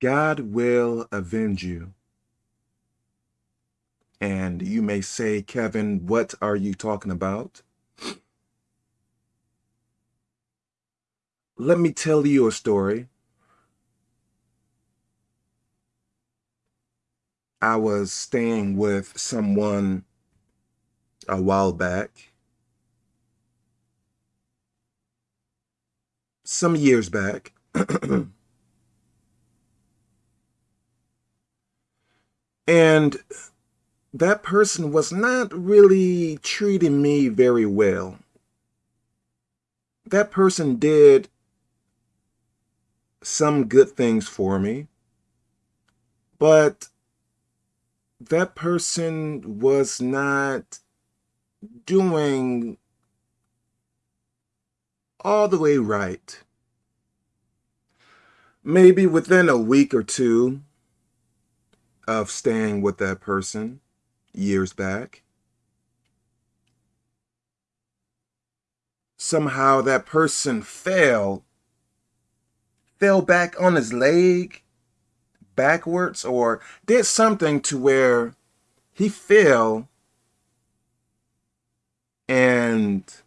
God will avenge you. And you may say, Kevin, what are you talking about? Let me tell you a story. I was staying with someone a while back. Some years back. and that person was not really treating me very well. That person did some good things for me, but that person was not doing all the way right. Maybe within a week or two of staying with that person years back, somehow that person fell, fell back on his leg backwards or did something to where he fell and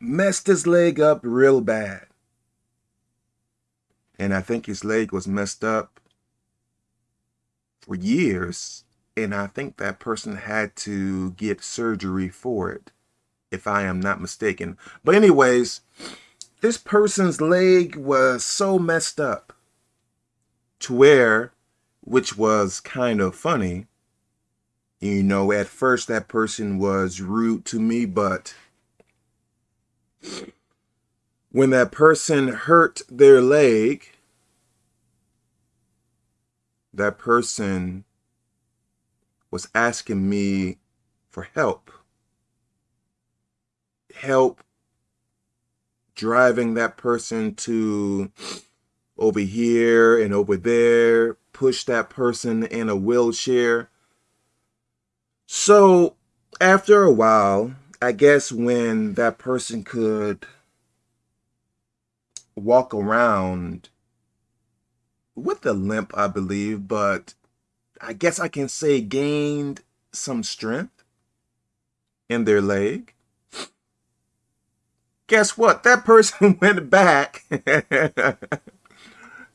messed his leg up real bad. And I think his leg was messed up for years. And I think that person had to get surgery for it, if I am not mistaken. But anyways, this person's leg was so messed up to where, which was kind of funny, you know, at first that person was rude to me, but when that person hurt their leg, that person was asking me for help. Help driving that person to over here and over there, push that person in a wheelchair. So after a while, I guess when that person could walk around with a limp, I believe, but I guess I can say gained some strength in their leg. Guess what? That person went back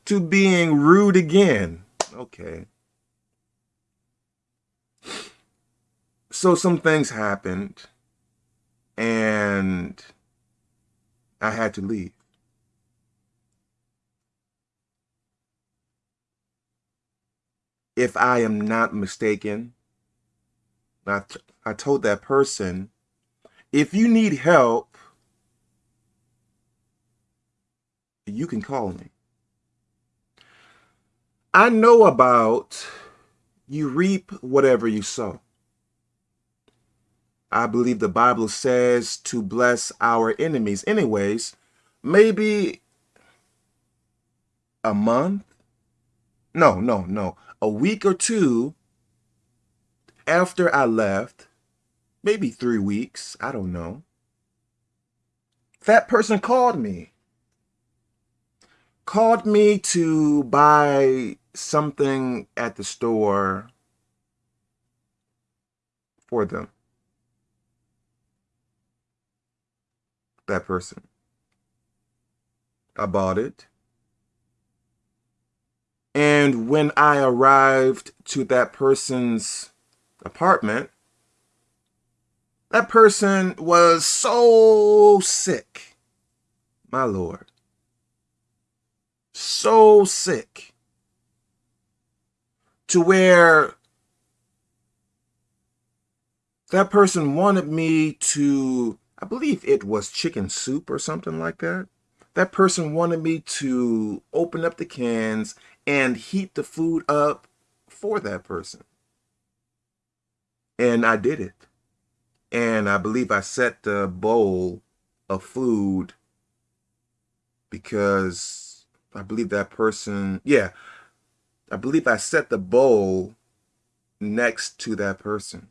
to being rude again. Okay. So some things happened and I had to leave. If I am not mistaken, I, I told that person, if you need help, you can call me. I know about you reap whatever you sow. I believe the Bible says to bless our enemies. Anyways, maybe a month? No, no, no. A week or two after I left, maybe three weeks, I don't know. That person called me. Called me to buy something at the store for them. That person. I bought it. And when I arrived to that person's apartment, that person was so sick. My Lord. So sick to where that person wanted me to, I believe it was chicken soup or something like that. That person wanted me to open up the cans and heat the food up for that person. And I did it. And I believe I set the bowl of food because I believe that person, yeah, I believe I set the bowl next to that person.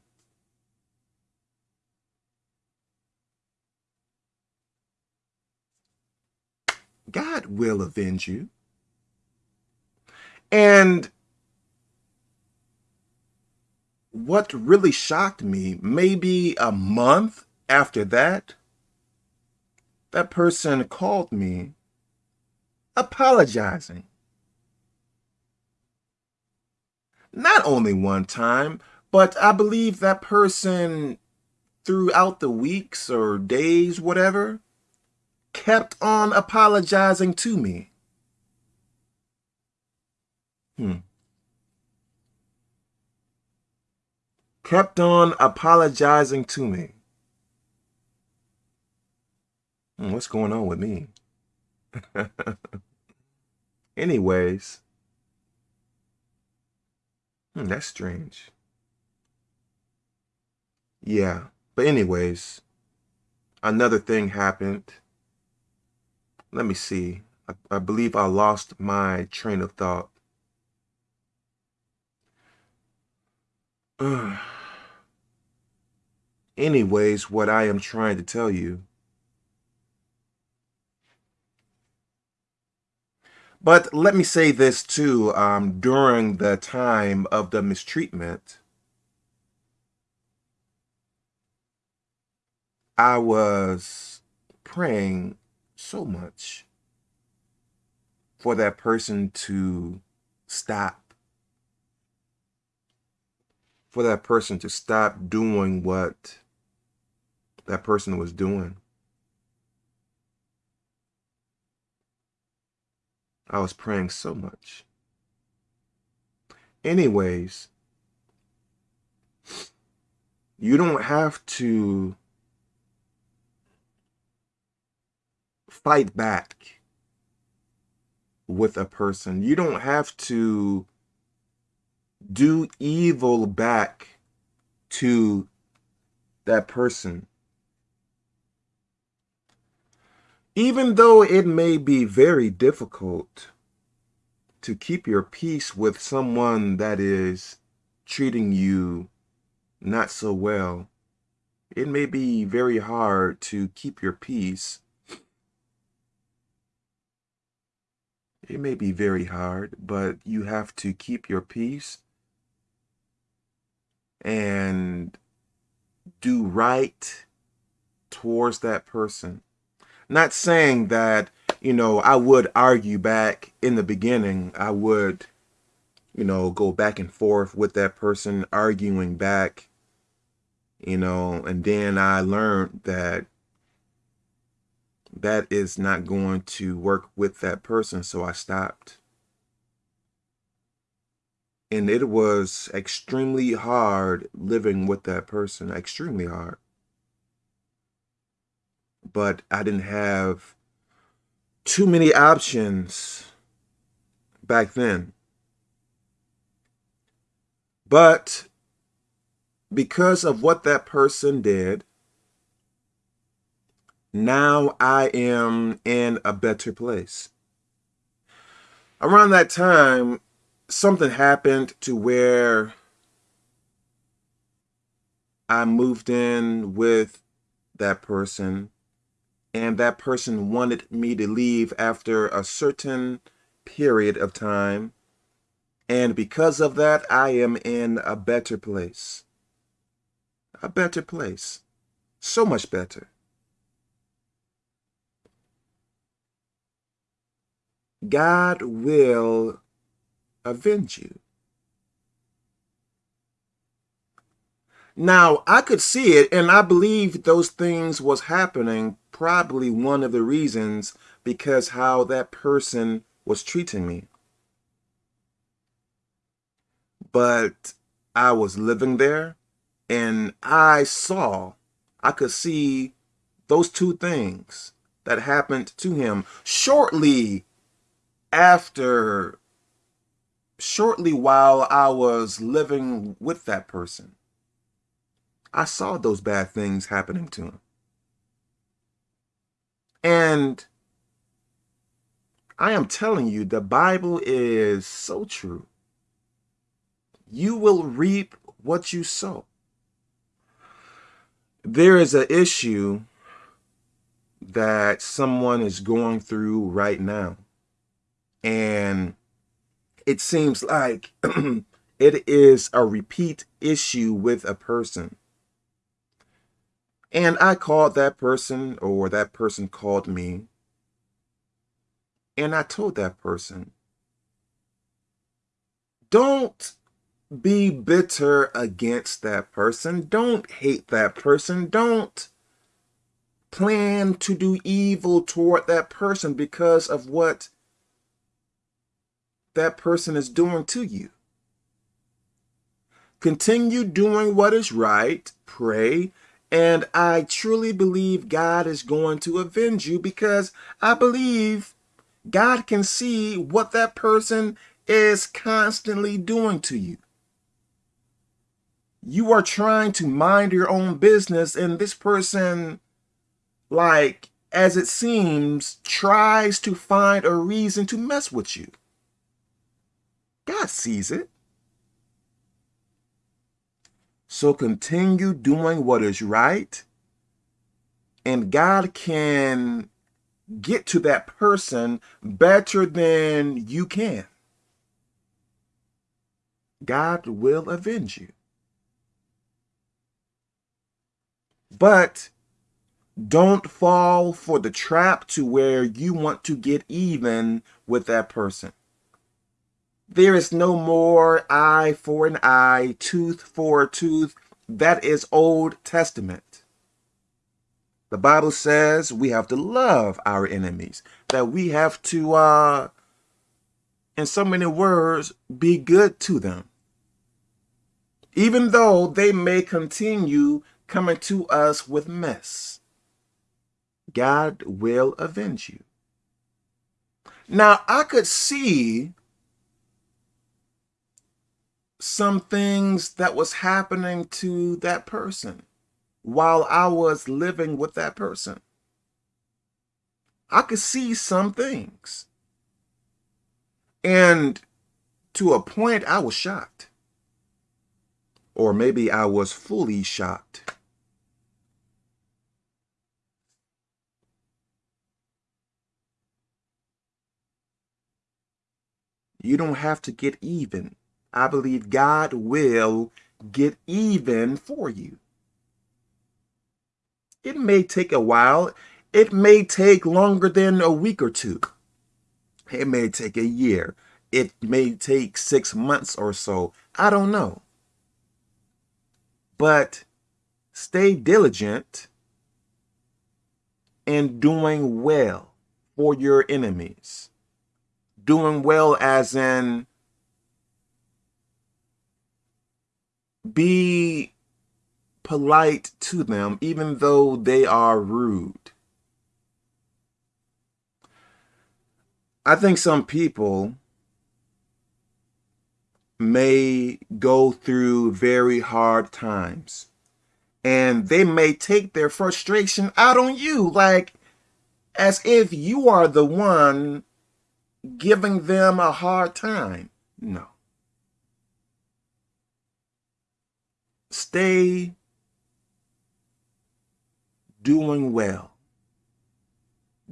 God will avenge you. And what really shocked me, maybe a month after that, that person called me apologizing. Not only one time, but I believe that person throughout the weeks or days, whatever, kept on apologizing to me. Hmm. Kept on apologizing to me. Hmm, what's going on with me? Anyways, hmm, that's strange. Yeah, but anyways, another thing happened. Let me see. I, I believe I lost my train of thought. Anyways, what I am trying to tell you. But let me say this too, um, during the time of the mistreatment, I was praying so much for that person to stop, for that person to stop doing what that person was doing. I was praying so much. Anyways, you don't have to fight back with a person. You don't have to do evil back to that person. Even though it may be very difficult to keep your peace with someone that is treating you not so well, it may be very hard to keep your peace. It may be very hard, but you have to keep your peace and do right towards that person. Not saying that, you know, I would argue back in the beginning. I would, you know, go back and forth with that person, arguing back, you know, and then I learned that that is not going to work with that person, so I stopped. And it was extremely hard living with that person, extremely hard but I didn't have too many options back then. But because of what that person did, now I am in a better place. Around that time, something happened to where I moved in with that person and that person wanted me to leave after a certain period of time. And because of that, I am in a better place. A better place. So much better. God will avenge you. Now, I could see it, and I believe those things was happening probably one of the reasons because how that person was treating me. But I was living there, and I saw, I could see those two things that happened to him shortly after, shortly while I was living with that person. I saw those bad things happening to him. And I am telling you, the Bible is so true. You will reap what you sow. There is an issue that someone is going through right now. And it seems like it is a repeat issue with a person. And I called that person or that person called me and I told that person, don't be bitter against that person. Don't hate that person. Don't plan to do evil toward that person because of what that person is doing to you. Continue doing what is right, pray, and I truly believe God is going to avenge you because I believe God can see what that person is constantly doing to you. You are trying to mind your own business and this person, like, as it seems, tries to find a reason to mess with you. God sees it. So continue doing what is right, and God can get to that person better than you can. God will avenge you. But don't fall for the trap to where you want to get even with that person. There is no more eye for an eye, tooth for a tooth. That is Old Testament. The Bible says we have to love our enemies, that we have to, uh, in so many words, be good to them. Even though they may continue coming to us with mess. God will avenge you. Now, I could see some things that was happening to that person while I was living with that person. I could see some things. And to a point, I was shocked. Or maybe I was fully shocked. You don't have to get even. I believe God will get even for you. It may take a while. It may take longer than a week or two. It may take a year. It may take six months or so. I don't know. But stay diligent in doing well for your enemies doing well as in be polite to them even though they are rude. I think some people may go through very hard times and they may take their frustration out on you like as if you are the one giving them a hard time. No. Stay doing well.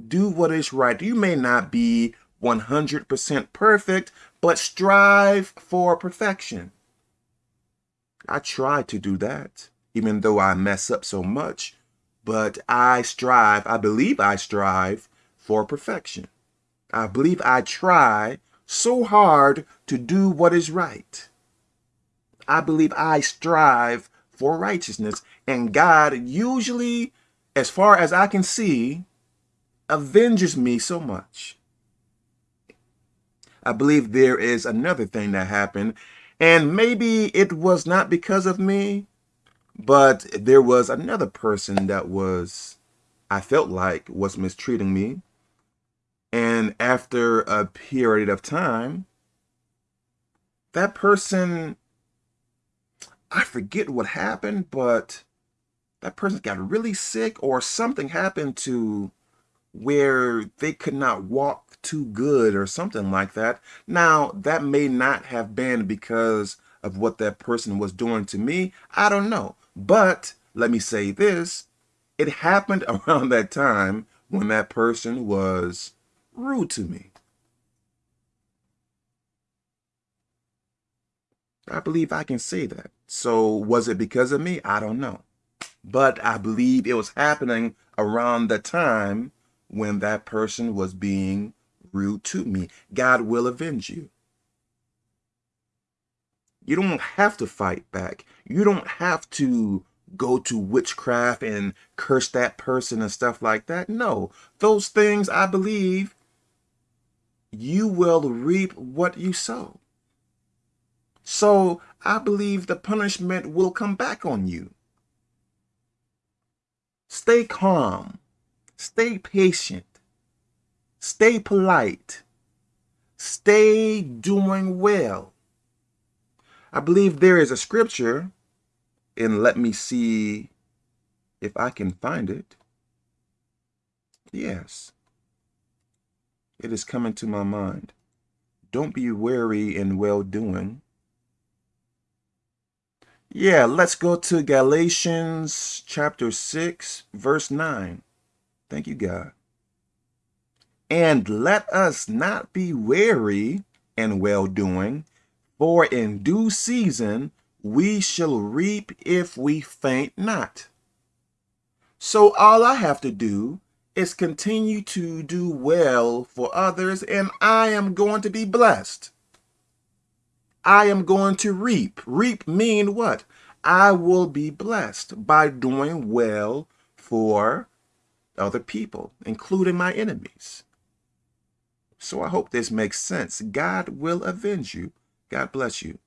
Do what is right. You may not be 100% perfect, but strive for perfection. I try to do that, even though I mess up so much, but I strive, I believe I strive for perfection. I believe I try so hard to do what is right. I believe I strive for righteousness. And God usually, as far as I can see, avenges me so much. I believe there is another thing that happened. And maybe it was not because of me, but there was another person that was, I felt like, was mistreating me. And after a period of time, that person, I forget what happened, but that person got really sick or something happened to where they could not walk too good or something like that. Now, that may not have been because of what that person was doing to me. I don't know. But let me say this. It happened around that time when that person was rude to me. I believe I can say that. So was it because of me? I don't know. But I believe it was happening around the time when that person was being rude to me. God will avenge you. You don't have to fight back. You don't have to go to witchcraft and curse that person and stuff like that. No, those things I believe you will reap what you sow. So I believe the punishment will come back on you. Stay calm. Stay patient. Stay polite. Stay doing well. I believe there is a scripture, and let me see if I can find it. Yes. It is coming to my mind. Don't be weary in well-doing. Yeah, let's go to Galatians chapter 6, verse 9. Thank you, God. And let us not be weary in well-doing, for in due season we shall reap if we faint not. So all I have to do is continue to do well for others, and I am going to be blessed. I am going to reap. Reap mean what? I will be blessed by doing well for other people, including my enemies. So I hope this makes sense. God will avenge you. God bless you.